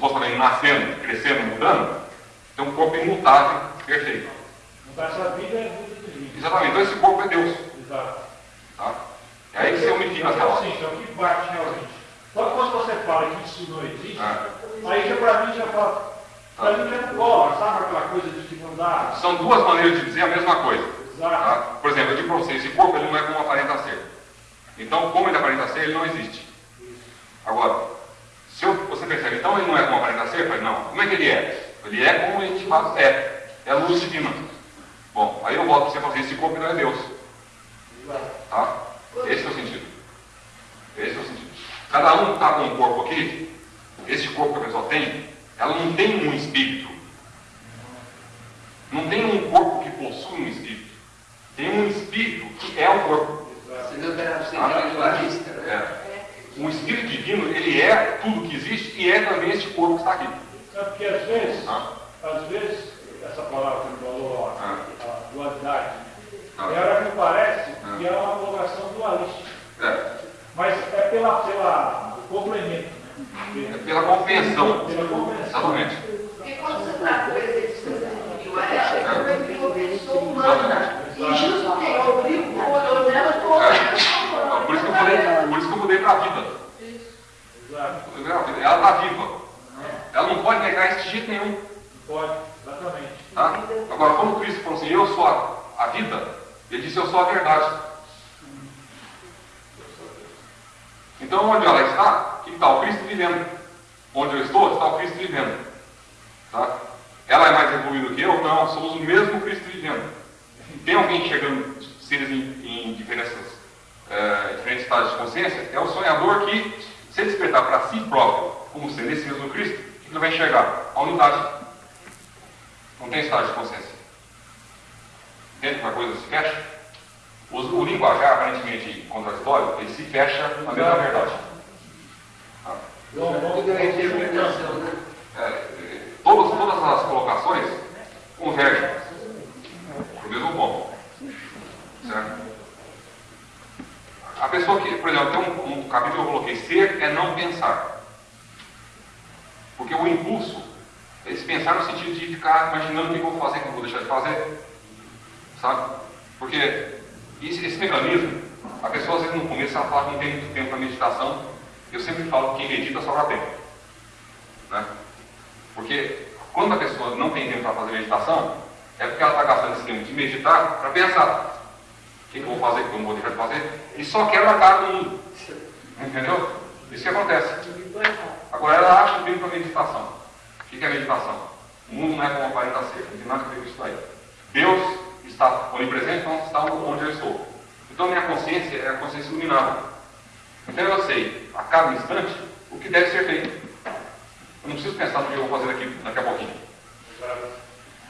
supostamente nascendo, crescendo, mudando, tem um corpo imutável, perfeito. Então essa vida é vida divina. Exatamente, então esse corpo é Deus. Exato. Tá? É aí que você unifica as Então, relações. assim, é o que bate realmente. Só quando você fala que isso não existe, Ah. aí já pra mim já fala. Pra mim já cola, sabe aquela coisa de que não dá? São duas maneiras de dizer a mesma coisa. Exato. Tá? Por exemplo, eu digo para você, esse corpo ele não é como aparenta ser. Então, como ele aparenta ser, ele não existe. Agora, se eu- você percebe, então ele não é como aparenta ser, eu falei, não. Como é que ele é? Ele é como ele de fato é. É a luz divina. Bom, aí eu volto para você assim, esse corpo não é Deus. Tá? Esse é o sentido. Esse é o sentido. Cada um está com um corpo aqui, esse corpo que a pessoa tem, ela não tem um espírito. Não tem um corpo que possui um espírito. Tem um espírito que é o corpo. Você viu que era É. O espírito divino, ele é tudo que existe e é também esse corpo que está aqui. Sabe porque às vezes, Tá? às vezes, essa palavra que ele falou, Ah. a dualidade, Ah. é hora que parece Ah. que é uma colocação dualística. É. Mas é pela, pela complemento, né? É pela compreensão. Pela compreensão. Exatamente. Porque quando você está com esse indivíduo, ela é uma pessoa humana. E justo que eu obrigo o olho dela, eu estou É. Por isso que eu falei, para a vida. Exato. Ela está viva. Ela não pode negar isso de jeito nenhum. Pode, exatamente. Tá? Agora, quando Cristo falou assim, eu sou a, a vida, ele disse, eu sou a verdade. Então, onde ela está, que está o Cristo vivendo. Onde eu estou, está o Cristo vivendo. Tá? Ela é mais evoluída que eu? Não, somos o mesmo Cristo vivendo. Tem alguém chegando, seres em, em diferenças, estágios de consciência? É o sonhador que, se ele despertar para si próprio, como sendo esse mesmo Cristo, o que ele vai enxergar? A unidade. Não tem estágio de consciência. Entende como a coisa se fecha? O, o linguajar aparentemente contraditório, ele se fecha na mesma verdade. Tudo é? É, é, todas, todas as colocações convergem para o mesmo ponto. Certo? A pessoa que, por exemplo, tem um, um capítulo que eu coloquei, ser é não pensar. Porque o impulso é esse pensar no sentido de ficar imaginando o que eu vou fazer, o que eu vou deixar de fazer. Sabe? Porque esse, esse mecanismo, a pessoa às vezes no começo ela fala que não tem muito tempo para meditação. Eu sempre falo que quem medita sobra tempo. Né? Porque quando a pessoa não tem tempo para fazer meditação, é porque ela está gastando esse tempo de meditar para pensar. O que, eu vou fazer, o que eu não vou deixar de fazer, e só quer a cara do mundo. Entendeu? Isso que acontece. Agora ela acha o tempo para meditação. O que, é meditação? O mundo não é como aparenta ser, não tem nada a ver com isso aí. Deus está onipresente, então está onde eu estou. Então minha consciência é a consciência iluminada. Então eu sei, a cada instante, o que deve ser feito. Eu não preciso pensar no que eu vou fazer daqui, daqui a pouquinho.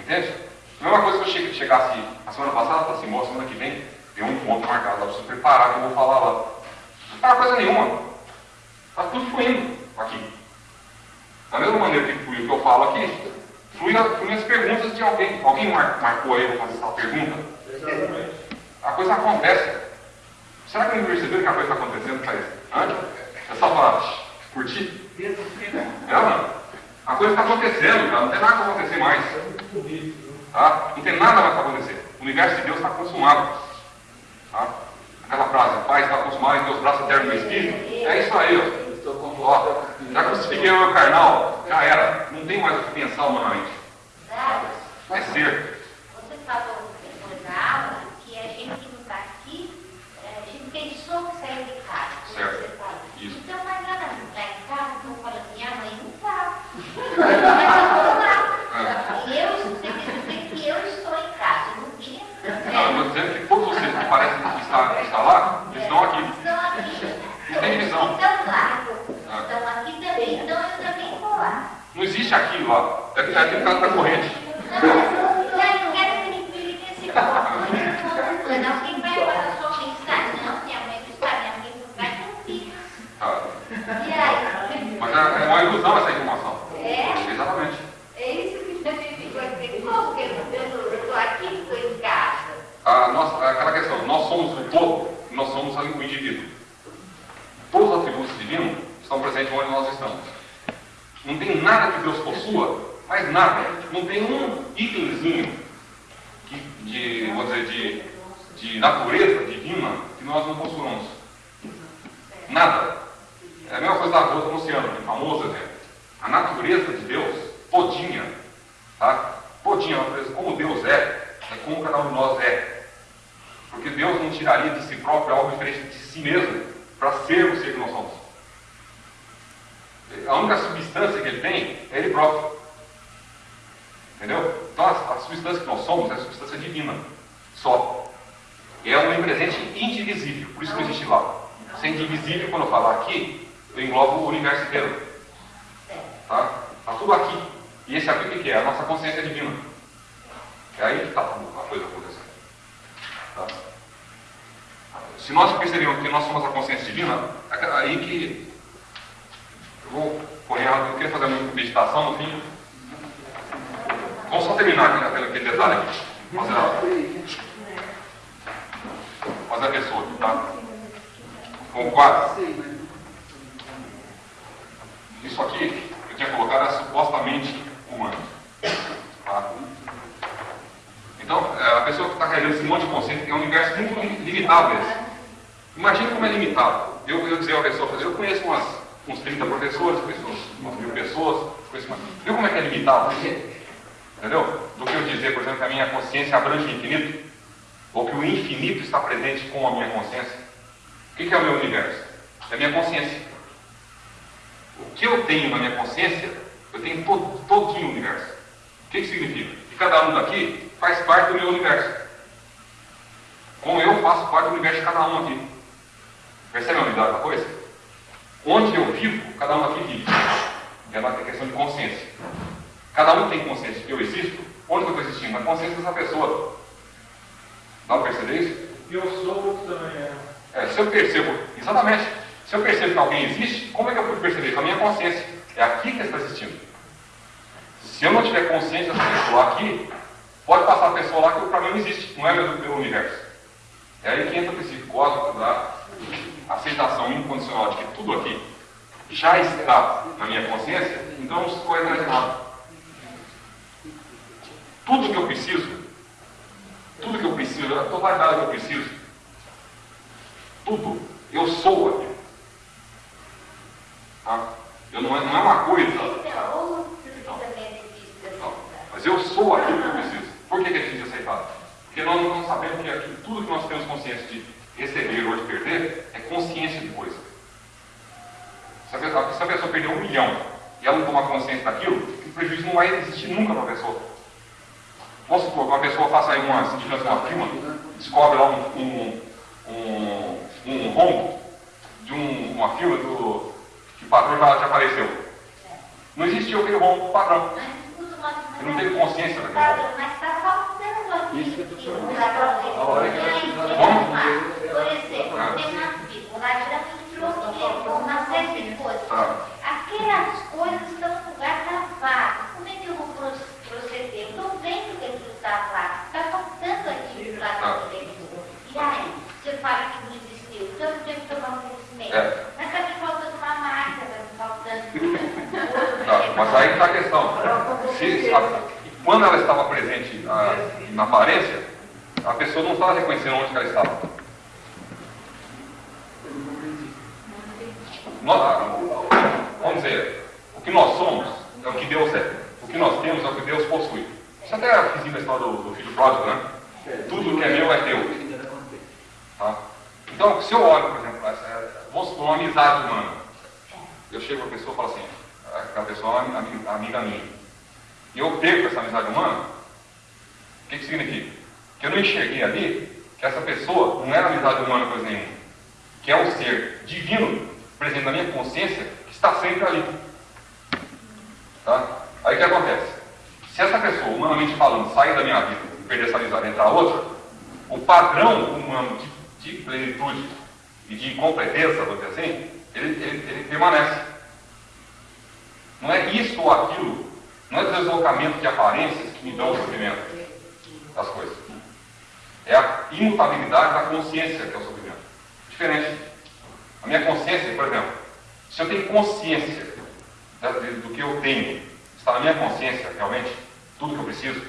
Entende? A mesma coisa que eu che- chegasse a semana passada, falasse assim, semana que vem tem um ponto marcado, eu preciso preparar que eu vou falar lá. Não prepara coisa nenhuma. Está tudo fluindo aqui. Da mesma maneira que flui o que eu falo aqui, flui, fluem as perguntas de alguém. Alguém mar- marcou aí para fazer essa pergunta? Exatamente. A coisa acontece. Será que não perceberam que a coisa está acontecendo? Hã? É só para curtir? É, mano. A coisa está acontecendo, cara. Não tem nada para acontecer mais. Tá? Não tem nada mais para acontecer. O universo de Deus está consumado. Tá? Aquela frase, Pai está consumado em teus braços eternos do Espírito. É isso aí, ó. Estou Ó, já crucifiquei o meu carnal, já era. Não tem mais o que pensar humanamente. Vai ser. Você falou depois da aula que a gente que não está aqui, eh, a gente pensou que saiu de casa. Certo. Você. Isso. Então, mas ela não está em casa, então fala assim, a mãe não está. Mas eu vou lá. Eu, você que estou em casa, eu não tinha. Não, eu estou dizendo que todos vocês que parecem que está lá, eles estão aqui. Estão aqui. Não tem divisão. Estão não vai, não fica. Tá? E aí? Mas é, é uma ilusão essa informação. É? Exatamente. É isso que a gente vai dizer. Como que eu estou aqui, estou em casa? A nossa, aquela questão, nós somos o todo, nós somos o indivíduo. Todos os atributos divinos estão presentes onde nós estamos. Não tem nada que Deus possua, mas nada. Não tem um itemzinho de, vou dizer, de, de natureza divina que nós não possuamos. Nada. É a mesma coisa da gota no oceano, um famoso exemplo. A natureza de Deus, todinha, tá? Todinha, como Deus é, é como cada um de nós é. Porque Deus não tiraria de si próprio algo diferente de si mesmo para ser o ser que nós somos. A única substância que ele tem é ele próprio. Entendeu? Então a, a substância que nós somos é a substância divina. Só. É um presente indivisível, por isso que existe lá. Se indivisível, quando eu falar aqui, eu englobo o universo inteiro. Tá? Está tudo aqui. E esse aqui o que é? A nossa consciência divina. É aí que está a coisa acontecendo. Tá? Se nós percebemos que nós somos a consciência divina, é aí que vou correr rápido, eu queria fazer uma meditação no fim. Vamos só terminar aquele, aquele detalhe aqui. Fazer a, fazer a pessoa aqui, tá? Com quase. Isso aqui eu tinha colocado é supostamente humano. Tá? Então, é, a pessoa que está carregando esse monte de conceito é um universo muito limitado esse. Imagina como é limitado. Eu, eu dizer a pessoa, eu conheço umas, uns 30 professores, conheço umas mil pessoas, conheço umas... Viu como é que é limitado? Entendeu? Do que eu dizer, por exemplo, que a minha consciência abrange o infinito, ou que o infinito está presente com a minha consciência. O que é o meu universo? É a minha consciência. O que eu tenho na minha consciência, eu tenho todo, o universo. O que, que significa? Que cada um daqui faz parte do meu universo. Como eu faço parte do universo de cada um aqui. Percebe a unidade da coisa? Onde eu vivo, cada um aqui vive. É uma questão de consciência. Cada um tem consciência que eu existo. Onde eu estou existindo? Na consciência dessa pessoa. Dá para perceber isso? Eu sou também é. É, se eu percebo, exatamente, se eu percebo que alguém existe, como é que eu pude perceber? Com a minha consciência. É aqui que está existindo. Se eu não tiver consciência dessa pessoa aqui, pode passar a pessoa lá que para mim não existe, não é meu, meu universo. É aí que entra o princípio cósmico da aceitação incondicional de que tudo aqui já está na minha consciência, então não se corre nada. Tudo que eu preciso, tudo que eu preciso, a totalidade que eu preciso, tudo, eu sou aquilo. Tá? Eu não, é, não é uma coisa. Não, mas eu sou aquilo que eu preciso. Por que, que é difícil aceitar? Porque nós não sabemos que aquilo, tudo que nós temos consciência de receber ou de perder é consciência de coisa. Se a pessoa, perder um milhão e ela não tomar consciência daquilo, o prejuízo não vai existir nunca para a pessoa. Vamos supor que uma pessoa faça aí uma, se tivesse uma firma, descobre lá um, um, um, um rombo de um, uma firma do, que o patrão já, já apareceu. Não existiu aquele rombo padrão. Ele não teve consciência daquele rombo. Mas está faltando aqui. Isso que eu tô chamando. A hora que ela chegar Por exemplo, tem uma fila, lá entrou uma série de coisas. Tá. Aquelas coisas estão no lugar travado. Como é que eu vou pro- proceder? Eu estou vendo que aquilo está lá. Está faltando aquilo lá Tá. dentro. E aí, você fala que não existiu. Então eu tenho que tomar um conhecimento. É. Mas está me faltando uma marca, está me faltando. Tá, mas aí está a questão. Se, a- quando ela estava presente ah, na aparência, a pessoa não estava reconhecendo onde que ela estava. Nós, vamos dizer, o que nós somos é o que Deus é. O que nós temos é o que Deus possui. Isso até fiz na história do, do filho pródigo, né? Tudo que é meu é teu. Tá? Então, se eu olho, por exemplo, essa, vamos supor uma amizade humana. Eu chego para a pessoa e falo assim, aquela pessoa é uma ami- amiga minha. E eu perco essa amizade humana, o que, que significa? Que eu não enxerguei ali que essa pessoa não era amizade humana coisa nenhuma. Que é um ser divino presente na minha consciência que está sempre ali. Tá? Aí o que acontece? Se essa pessoa, humanamente falando, sair da minha vida e perder essa amizade e entrar outra, o padrão humano de, de plenitude e de completeza, vamos dizer assim, ele, ele, ele permanece. Não é isso ou aquilo, não é deslocamento de aparências que me dão o sofrimento das coisas. É a imutabilidade da consciência que é o sofrimento. Diferente. A minha consciência, por exemplo, Se eu tenho consciência do que eu tenho, está na minha consciência realmente, tudo que eu preciso,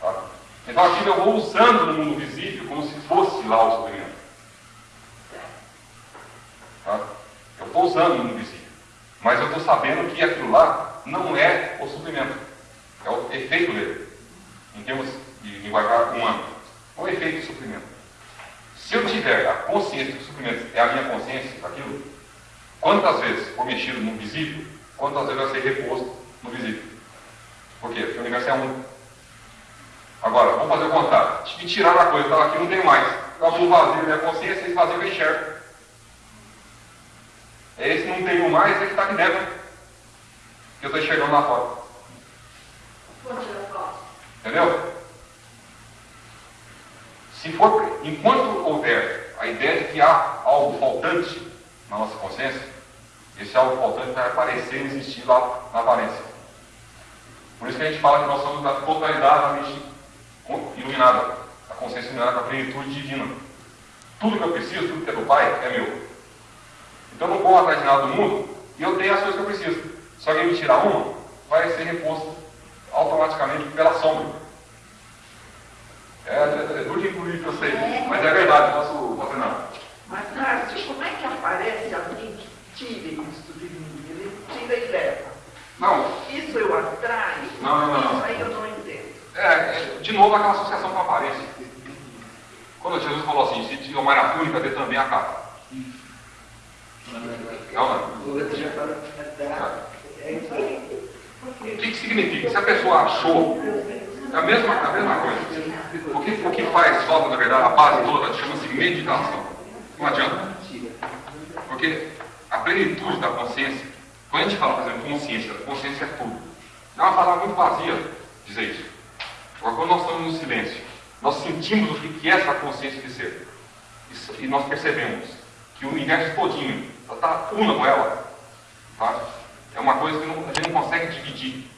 tá? então aquilo eu vou usando no mundo visível como se fosse lá o suprimento. Tá? Eu estou usando no mundo visível, mas eu estou sabendo que aquilo lá não é o suprimento, é o efeito dele, em termos de linguajar humano, é o efeito do suprimento. Se eu tiver a consciência que o suprimento é a minha consciência daquilo, quantas vezes for mexido no visível, quantas vezes vai ser reposto no visível? Por quê? Porque o universo é um. Agora, vamos fazer o contrário. Me tirar a coisa, estava aqui, não tem mais. Eu vou vazio minha consciência, esse vazio eu enxergo. É esse não tenho mais, é que está aqui dentro. Que eu estou enxergando lá fora. Entendeu? Se for, enquanto houver a ideia de que há algo faltante na nossa consciência, esse algo faltante vai aparecer e existir lá na aparência. Por isso que a gente fala que nós somos da totalidade da mente iluminada, a consciência iluminada a plenitude divina. Tudo que eu preciso, tudo que é do Pai, é meu. Então eu não corro atrás de nada do mundo e eu tenho as coisas que eu preciso. Se alguém me tirar uma, vai ser reposto automaticamente pela sombra. É, é, é duro de engolir eu sei, mas é verdade, posso fazer nada. Mas, Márcio, como é que aparece alguém que tira isso de mim? Ele tira e leva. Não. Isso eu atraio? Não, não, não. Isso aí eu não entendo. É, é, de novo aquela associação com a aparência. Quando Jesus falou assim, se te tomar a túnica, dê também a capa. Falou. É isso aí. O que, que significa? Se a pessoa achou, é a mesma, a mesma coisa. O que, o que faz falta, na verdade, a base toda chama-se meditação. Não adianta. Porque a plenitude da consciência, quando a gente fala, por exemplo, consciência, consciência é tudo. É uma palavra muito vazia dizer isso. Agora, quando nós estamos no silêncio, nós sentimos o que é essa consciência de ser. E nós percebemos que o universo todinho está una com ela. Tá? É uma coisa que não, a gente não consegue dividir.